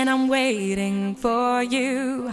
And I'm waiting for you.